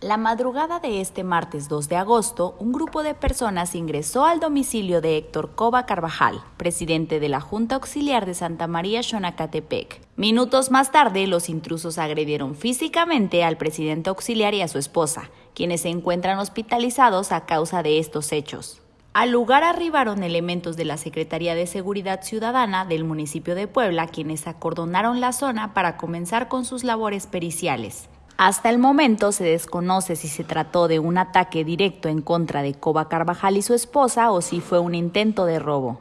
La madrugada de este martes 2 de agosto, un grupo de personas ingresó al domicilio de Héctor Cova Carvajal, presidente de la Junta Auxiliar de Santa María Xonacatepec. Minutos más tarde, los intrusos agredieron físicamente al presidente auxiliar y a su esposa, quienes se encuentran hospitalizados a causa de estos hechos. Al lugar arribaron elementos de la Secretaría de Seguridad Ciudadana del municipio de Puebla, quienes acordonaron la zona para comenzar con sus labores periciales. Hasta el momento se desconoce si se trató de un ataque directo en contra de Coba Carvajal y su esposa o si fue un intento de robo.